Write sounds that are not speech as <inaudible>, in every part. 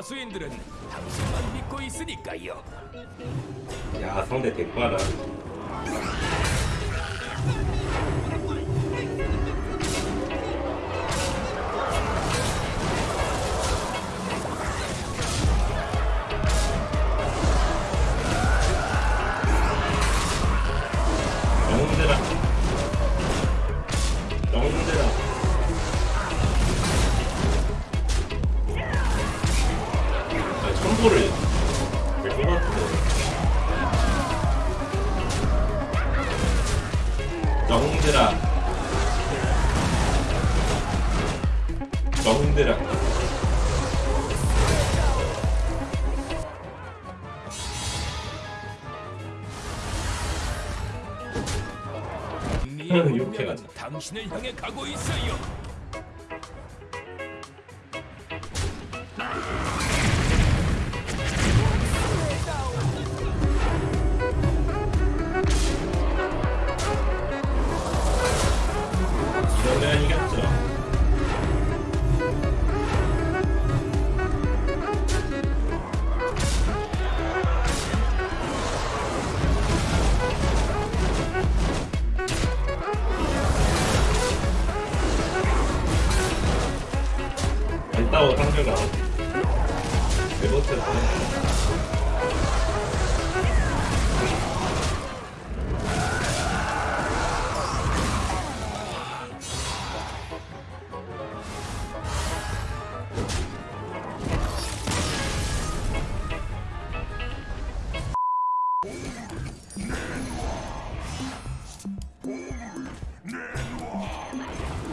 하수인들은 당신만 믿고 있으니까요. 야 상대 영 영웅들아 영웅들아 승리의 <laughs> 이렇게 가자. 당신을 향해 가고 있어요. 안 따워 상대가 네번째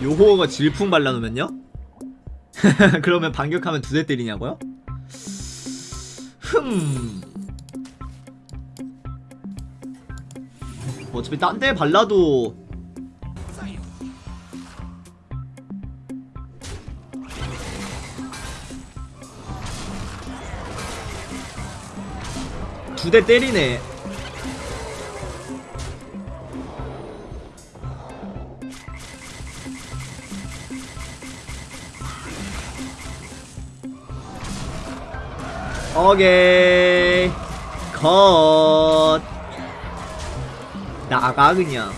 요호가 질풍 발라놓으면요? <laughs> 그러면 반격하면 두 대 때리냐고요? 흠. 어차피 딴 데 발라도. 두 대 때리네 오케이. 컷. 나가 그냥.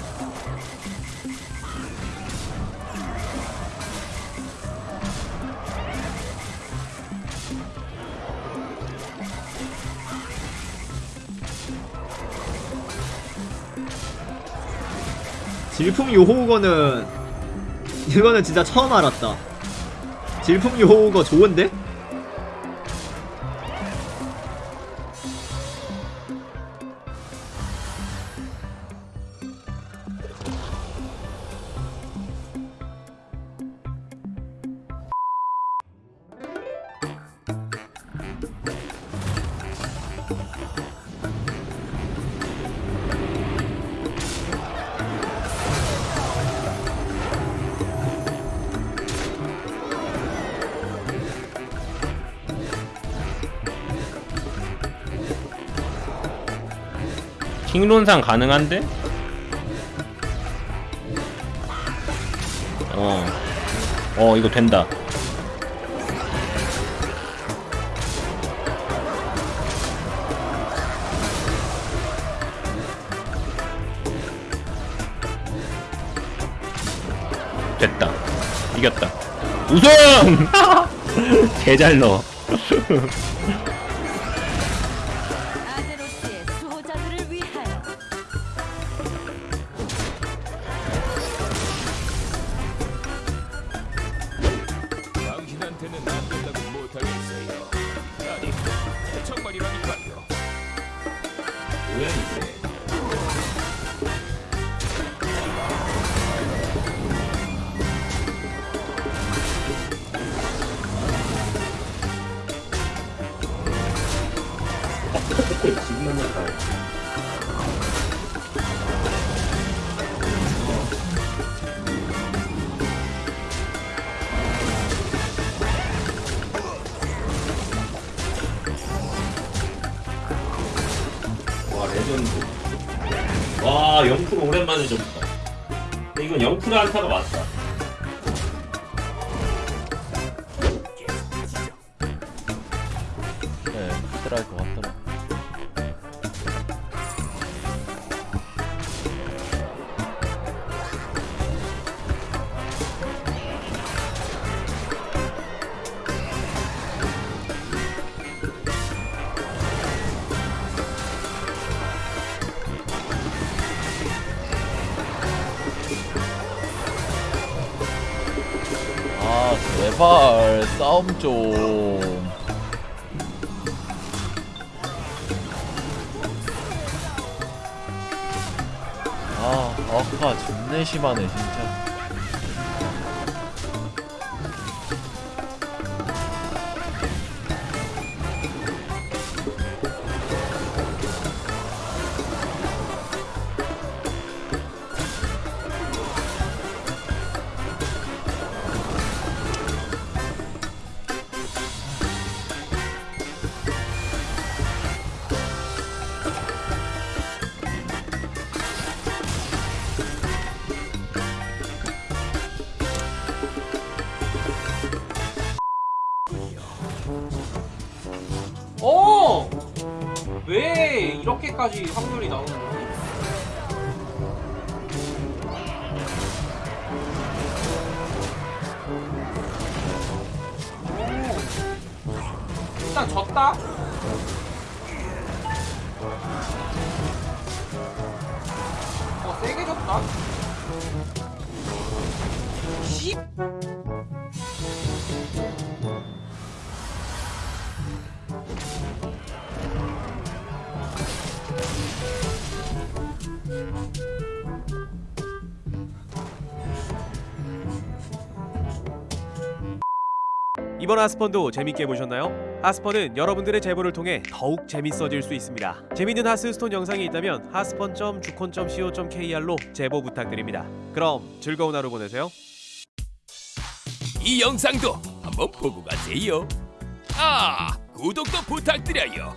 질풍 요호우거는 이거는 진짜 처음 알았다. 질풍 요호우거 좋은데? 킹론상 가능한데? 어. 어, 이거 된다. 됐다. 이겼다. 우승! <laughs> 개잘 넣어. <laughs> 와 레전드 와0% 오랜만에 근데 이건 0% 안타가 맞다 제발 싸움 좀. 아, 아까 존내 심하네 진짜. 어! 왜 이렇게까지 확률이 나오는 거지? 오. 일단 졌다? 어, 세게 졌다? 씨! 이번 하스펀도 재밌게 보셨나요? 하스펀은 여러분들의 제보를 통해 더욱 재밌어질 수 있습니다. 재밌는 하스스톤 영상이 있다면 하스펀.주콘.co.kr로 제보 부탁드립니다. 그럼 즐거운 하루 보내세요. 이 영상도 한번 보고 가세요. 아, 구독도 부탁드려요.